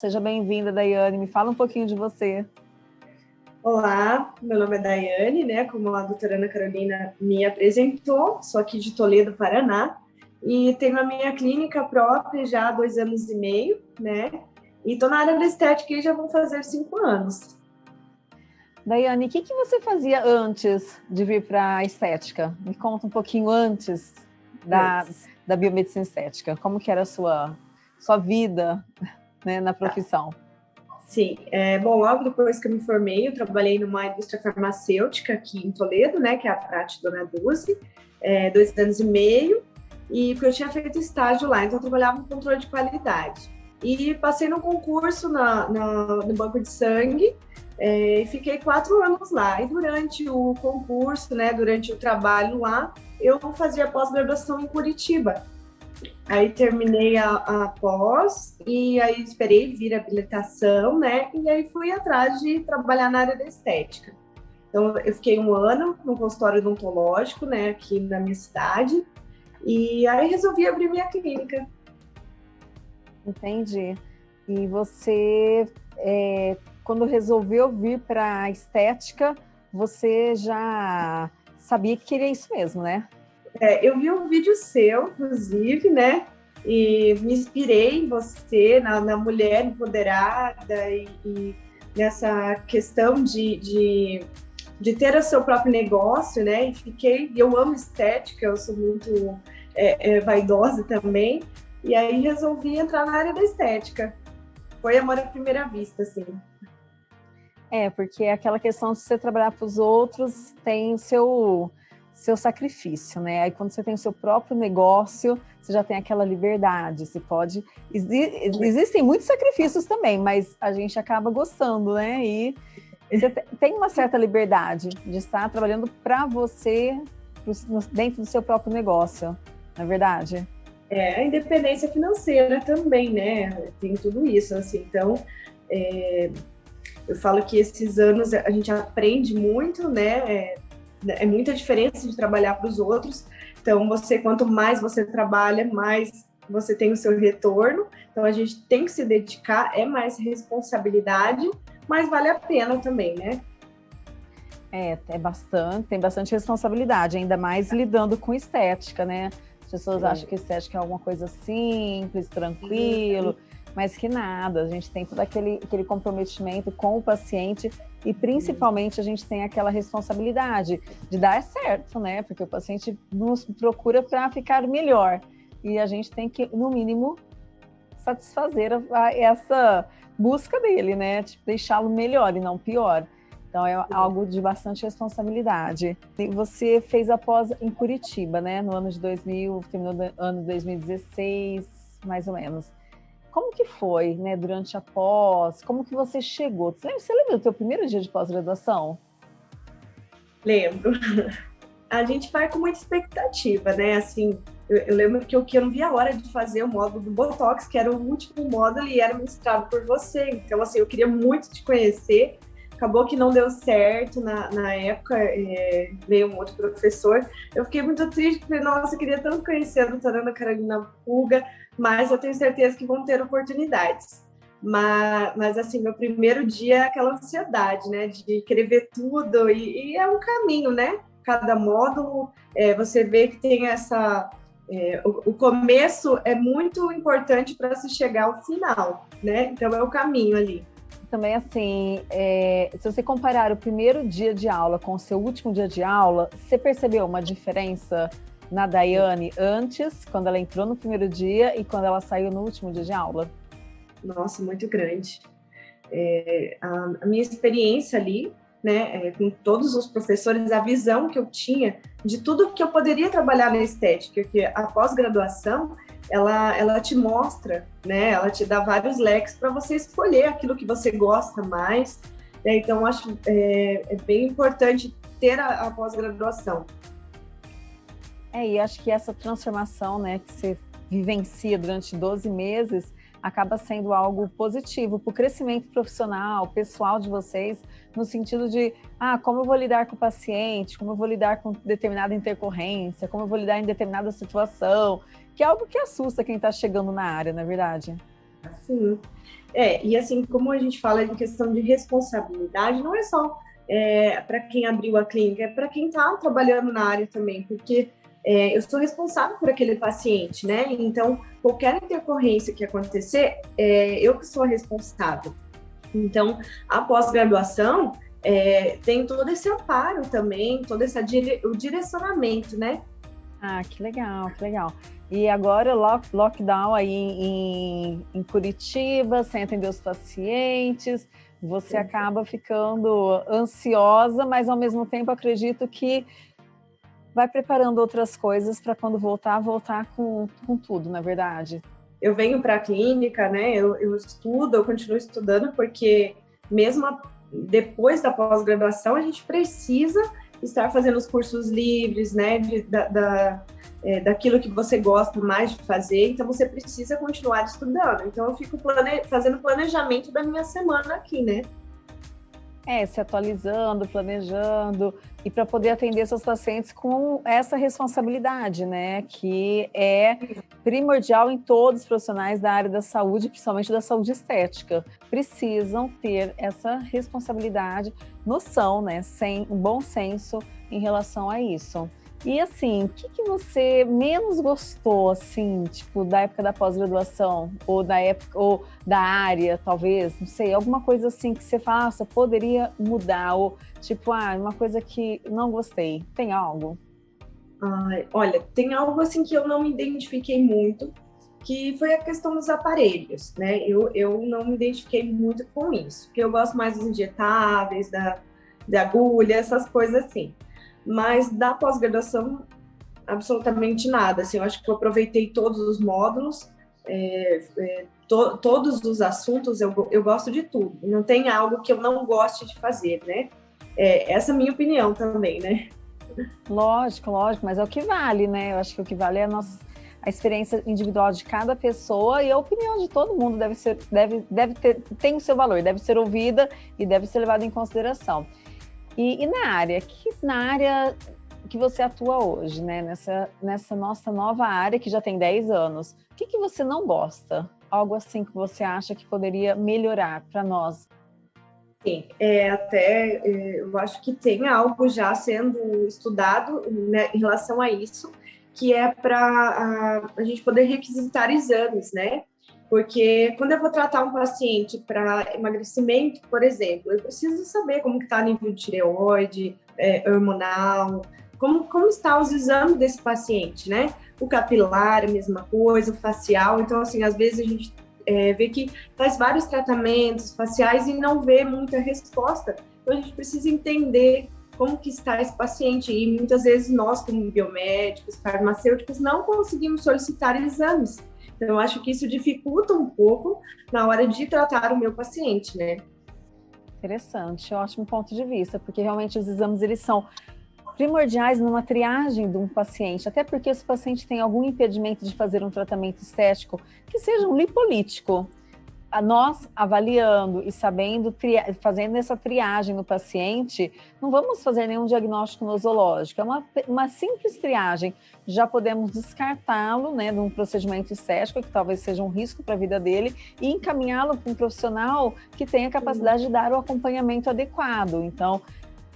Seja bem-vinda, Daiane. Me fala um pouquinho de você. Olá, meu nome é Daiane, né? Como a doutora Ana Carolina me apresentou, sou aqui de Toledo, Paraná, e tenho a minha clínica própria já há dois anos e meio, né? E estou na área da estética e já vão fazer cinco anos. Daiane, o que, que você fazia antes de vir para a estética? Me conta um pouquinho antes da, da biomedicina estética. Como que era a sua, sua vida né, na profissão? Sim, é, bom, logo depois que eu me formei, eu trabalhei numa indústria farmacêutica aqui em Toledo, né, que é a Prate Dona Dulce, é, dois anos e meio, e porque eu tinha feito estágio lá, então eu trabalhava no controle de qualidade. E passei no concurso na, na no banco de sangue, é, fiquei quatro anos lá. E durante o concurso, né, durante o trabalho lá, eu fazia pós-graduação em Curitiba. Aí terminei a, a, pós e aí esperei vir a habilitação, né? E aí fui atrás de trabalhar na área da estética. Então eu fiquei um ano no consultório odontológico, né, aqui na minha cidade. E aí resolvi abrir minha clínica. Entendi. E você, é, quando resolveu vir para a estética, você já sabia que queria isso mesmo, né? É, eu vi um vídeo seu, inclusive, né? E me inspirei em você, na, na mulher empoderada e, e, nessa questão de, de, de, ter o seu próprio negócio, né? E fiquei, eu amo estética, eu sou muito é, é, vaidosa também. E aí resolvi entrar na área da estética. Foi amor à primeira vista, assim. É, porque é aquela questão de você trabalhar para os outros tem o seu seu sacrifício, né? Aí quando você tem o seu próprio negócio, você já tem aquela liberdade, você pode... Existem muitos sacrifícios também, mas a gente acaba gostando, né? E você tem uma certa liberdade de estar trabalhando para você dentro do seu próprio negócio, não é verdade? É, a independência financeira também, né? Tem tudo isso, assim. Então, é, eu falo que esses anos a gente aprende muito, né? É, é muita diferença de trabalhar para os outros. Então, você quanto mais você trabalha, mais você tem o seu retorno. Então, a gente tem que se dedicar, é mais responsabilidade, mas vale a pena também, né? É, é bastante, tem bastante responsabilidade, ainda mais lidando com estética, né? As pessoas Sim. acham que estética é alguma coisa simples, tranquilo, Sim. Mas que nada, a gente tem todo aquele, aquele comprometimento com o paciente e principalmente a gente tem aquela responsabilidade de dar certo, né? Porque o paciente nos procura para ficar melhor. E a gente tem que, no mínimo, satisfazer a, essa busca dele, né? Tipo, deixá-lo melhor e não pior. Então é algo de bastante responsabilidade. E você fez a pós em Curitiba, né? No ano de 2000, terminou no ano de 2016, mais ou menos. Como que foi, né, durante a pós? Como que você chegou? Você lembra, você lembra do teu primeiro dia de pós-graduação? Lembro. A gente vai com muita expectativa, né? Assim, eu, eu lembro que eu, que eu não via a hora de fazer o módulo do Botox, que era o último módulo e era ministrado por você. Então, assim, eu queria muito te conhecer. Acabou que não deu certo na, na época, é, veio um outro professor. Eu fiquei muito triste, porque, nossa, eu queria tanto conhecer a doutora Ana Carolina Puga, mas eu tenho certeza que vão ter oportunidades. Mas, mas assim, meu primeiro dia é aquela ansiedade, né, de querer ver tudo, e, e é um caminho, né? Cada módulo, é, você vê que tem essa. É, o, o, começo é muito importante para se chegar ao final, né? Então é o caminho ali. Também, assim, é, se você comparar o primeiro dia de aula com o seu último dia de aula, você percebeu uma diferença na Daiane antes, quando ela entrou no primeiro dia e quando ela saiu no último dia de aula? Nossa, muito grande. É, a, minha experiência ali, né, é, com todos os professores, a visão que eu tinha de tudo que eu poderia trabalhar na estética, que a pós-graduação, ela, ela te mostra, né, ela te dá vários leques para você escolher aquilo que você gosta mais. Né, então, acho é, é bem importante ter a, a pós-graduação. É, e acho que essa transformação né, que você vivencia durante 12 meses acaba sendo algo positivo para o crescimento profissional, pessoal de vocês, no sentido de, ah, como eu vou lidar com o paciente, como eu vou lidar com determinada intercorrência, como eu vou lidar em determinada situação, que é algo que assusta quem está chegando na área, na é verdade. Sim. É, e assim, como a gente fala em questão de responsabilidade, não é só é, para quem abriu a clínica, é para quem está trabalhando na área também, porque é, eu sou responsável por aquele paciente, né? Então, qualquer intercorrência que acontecer, é, eu que sou a responsável. Então, a pós-graduação é, tem todo esse amparo também, todo esse dire, o direcionamento, né? Ah, que legal, que legal. E agora lock, lockdown aí em, em Curitiba, sem atender os pacientes, você Sim. acaba ficando ansiosa, mas ao mesmo tempo acredito que vai preparando outras coisas para quando voltar, voltar com, com tudo, na é verdade. Eu venho para a clínica, né? Eu, eu, estudo, eu continuo estudando, porque mesmo a, depois da pós-graduação, a gente precisa estar fazendo os cursos livres, né? De, da, da é, daquilo que você gosta mais de fazer, então você precisa continuar estudando. Então eu fico plane... fazendo planejamento da minha semana aqui, né? É, se atualizando, planejando, e para poder atender seus pacientes com essa responsabilidade, né? Que é primordial em todos os profissionais da área da saúde, principalmente da saúde estética. Precisam ter essa responsabilidade, noção, né? Sem bom senso em relação a isso. E assim, o que, que você menos gostou, assim, tipo, da época da pós-graduação? Ou da época, ou da área, talvez, não sei, alguma coisa assim que você faça, poderia mudar, ou tipo, ah, uma coisa que não gostei. Tem algo? Ai, olha, tem algo assim que eu não me identifiquei muito, que foi a questão dos aparelhos, né? Eu, eu não me identifiquei muito com isso, porque eu gosto mais dos injetáveis, da, da agulha, essas coisas assim mas da pós-graduação, absolutamente nada. Assim, eu acho que eu aproveitei todos os módulos, é, é, to, todos os assuntos, eu, eu gosto de tudo. Não tem algo que eu não goste de fazer, né? É, essa é a minha opinião também, né? Lógico, lógico, mas é o que vale, né? Eu acho que o que vale é a nossa a experiência individual de cada pessoa e a opinião de todo mundo deve ser, deve, deve ter, tem o seu valor, deve ser ouvida e deve ser levada em consideração. E, e na área, que na área que você atua hoje, né? Nessa, nessa nossa nova área que já tem 10 anos, o que, que você não gosta? Algo assim que você acha que poderia melhorar para nós? Sim, é, até é, eu acho que tem algo já sendo estudado né, em relação a isso, que é para a, a gente poder requisitar exames, né? Porque quando eu vou tratar um paciente para emagrecimento, por exemplo, eu preciso saber como está o nível de tireoide, é, hormonal, como, como está os exames desse paciente, né? O capilar, a mesma coisa, o facial. Então, assim, às vezes a gente é, vê que faz vários tratamentos faciais e não vê muita resposta. Então, a gente precisa entender está esse paciente. E muitas vezes nós, como biomédicos, farmacêuticos, não conseguimos solicitar exames. Então, acho que isso dificulta um pouco na hora de tratar o meu paciente, né? Interessante, ótimo ponto de vista, porque realmente os exames eles são primordiais numa triagem de um paciente, até porque se o paciente tem algum impedimento de fazer um tratamento estético, que seja um lipolítico, nós avaliando e sabendo, fazendo essa triagem no paciente, não vamos fazer nenhum diagnóstico nosológico, é uma, uma simples triagem. Já podemos descartá-lo né, de um procedimento estético, que talvez seja um risco para a vida dele, e encaminhá-lo para um profissional que tenha capacidade de dar o acompanhamento adequado. Então,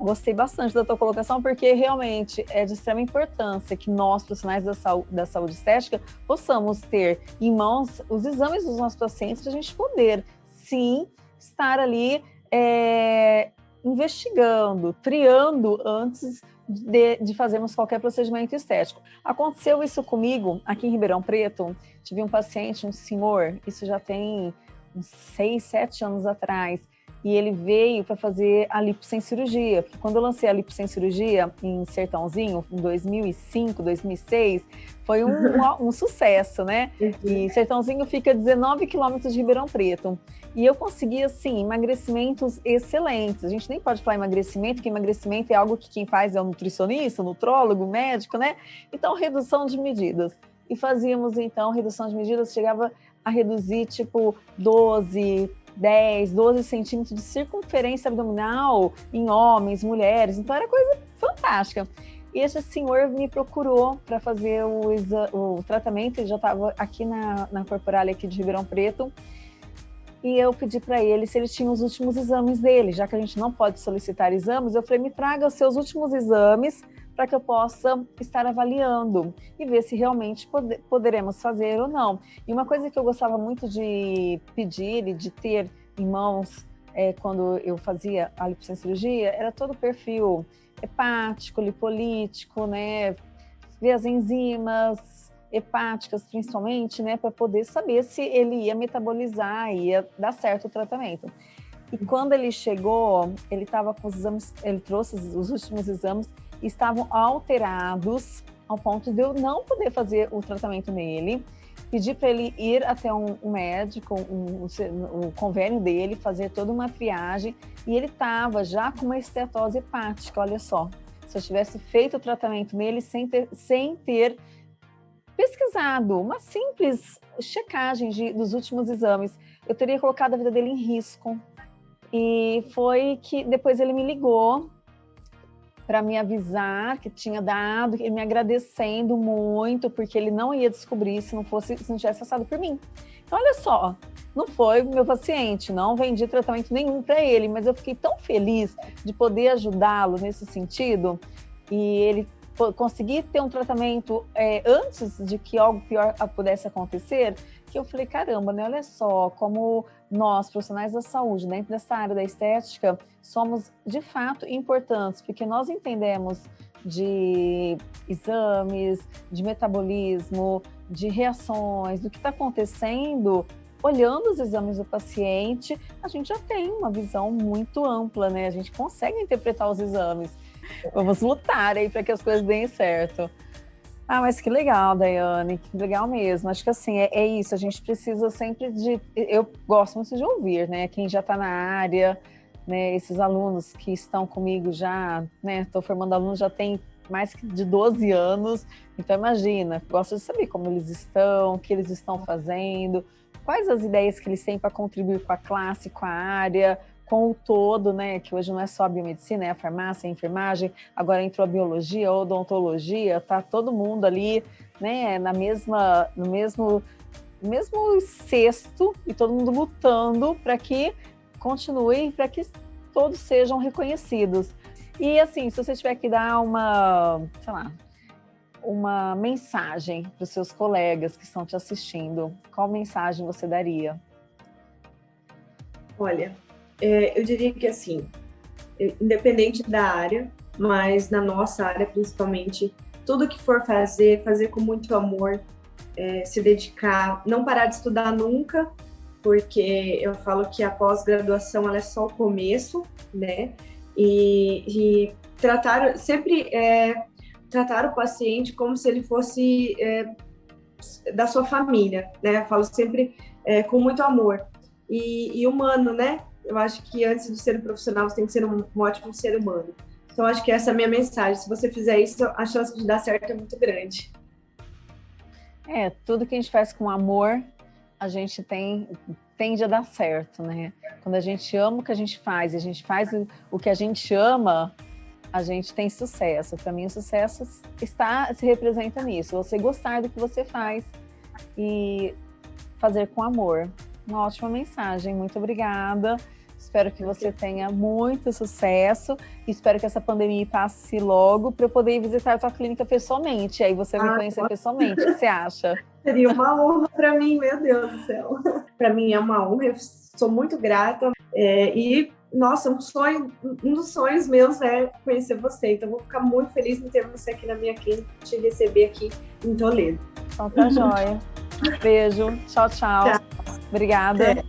Gostei bastante da tua colocação, porque realmente é de extrema importância que nós, profissionais da saúde, da saúde estética, possamos ter em mãos os exames dos nossos pacientes para a gente poder, sim, estar ali é, investigando, triando antes de, de, fazermos qualquer procedimento estético. Aconteceu isso comigo aqui em Ribeirão Preto. Tive um paciente, um senhor, isso já tem uns seis, sete anos atrás e ele veio para fazer a lipo sem cirurgia, porque quando eu lancei a lipo sem cirurgia em Sertãozinho, em 2005, 2006, foi um, um, um sucesso, né? E Sertãozinho fica a 19 quilômetros de Ribeirão Preto. E eu consegui, assim, emagrecimentos excelentes. A gente nem pode falar emagrecimento, porque emagrecimento é algo que quem faz é o nutricionista, o nutrólogo, médico, né? Então, redução de medidas. E fazíamos, então, redução de medidas, chegava a reduzir, tipo, 12, 10, 12 centímetros de circunferência abdominal em homens, mulheres, então era coisa fantástica. E esse senhor me procurou para fazer o, o, tratamento, ele já estava aqui na, na Corporalia aqui de Ribeirão Preto, e eu pedi para ele se ele tinha os últimos exames dele, já que a gente não pode solicitar exames, eu falei, me traga os seus últimos exames para que eu possa estar avaliando e ver se realmente pode, poderemos fazer ou não. E uma coisa que eu gostava muito de pedir e de ter em mãos é, quando eu fazia a cirurgia era todo o perfil hepático, lipolítico, né? Ver as enzimas hepáticas, principalmente, né? Para poder saber se ele ia metabolizar, ia dar certo o tratamento. E quando ele chegou, ele estava com os exames, ele trouxe os últimos exames, estavam alterados ao ponto de eu não poder fazer o tratamento nele pedi para ele ir até um, um médico, um, um, um, convênio dele, fazer toda uma triagem, e ele estava já com uma estetose hepática, olha só. Se eu tivesse feito o tratamento nele sem ter, sem ter pesquisado uma simples checagem de, dos últimos exames, eu teria colocado a vida dele em risco. E foi que depois ele me ligou para me avisar que tinha dado, e me agradecendo muito, porque ele não ia descobrir se não fosse, se não tivesse passado por mim. Então, olha só, não foi meu paciente, não vendi tratamento nenhum para ele, mas eu fiquei tão feliz de poder ajudá-lo nesse sentido e ele conseguir ter um tratamento é, antes de que algo pior pudesse acontecer, que eu falei, caramba, né? Olha só como nós, profissionais da saúde, dentro dessa área da estética, somos de fato importantes, porque nós entendemos de exames, de metabolismo, de reações, do que está acontecendo, olhando os exames do paciente, a gente já tem uma visão muito ampla, né? A gente consegue interpretar os exames. Vamos lutar aí para que as coisas deem certo. Ah, mas que legal, Daiane, que legal mesmo. Acho que assim, é, é, isso, a gente precisa sempre de. Eu gosto muito de ouvir, né? Quem já está na área, né? Esses alunos que estão comigo já, né? Estou formando alunos já tem mais de 12 anos, então imagina, gosto de saber como eles estão, o que eles estão fazendo, quais as ideias que eles têm para contribuir com a classe, com a área, com o todo, né, que hoje não é só a biomedicina, é a farmácia, a enfermagem, agora entrou a biologia, a odontologia, tá todo mundo ali, né, na mesma, no mesmo, mesmo cesto e todo mundo lutando para que continue, para que todos sejam reconhecidos. E assim, se você tiver que dar uma, sei lá, uma mensagem para os seus colegas que estão te assistindo, qual mensagem você daria? Olha, é, eu diria que assim, independente da área, mas na nossa área principalmente, tudo que for fazer, fazer com muito amor, é, se dedicar, não parar de estudar nunca, porque eu falo que a pós-graduação é só o começo, né? E, e tratar sempre é, tratar o paciente como se ele fosse é, da sua família, né? Eu falo sempre é, com muito amor e, e humano, né? Eu acho que antes de ser um profissional, você tem que ser um, um ótimo ser humano. Então, acho que essa é a minha mensagem. Se você fizer isso, a chance de dar certo é muito grande. É, tudo que a gente faz com amor, a gente tem tende a dar certo, né? Quando a gente ama o que a gente faz, a gente faz o que a gente ama, a gente tem sucesso. Para mim, o sucesso está se representa nisso. Você gostar do que você faz e fazer com amor. Uma ótima mensagem. Muito obrigada. Espero que você tenha muito sucesso. Espero que essa pandemia passe logo para eu poder ir visitar a sua clínica pessoalmente. Aí você me ah, conhecer pessoalmente. O que você acha? Seria uma honra para mim, meu Deus do céu. Para mim é uma honra. Eu sou muito grata. É, e, nossa, um sonho, um dos sonhos meus é conhecer você. Então, vou ficar muito feliz em ter você aqui na minha clínica, te receber aqui em Toledo. Então tá joia. Beijo. Tchau, tchau. tchau. Obrigada. É.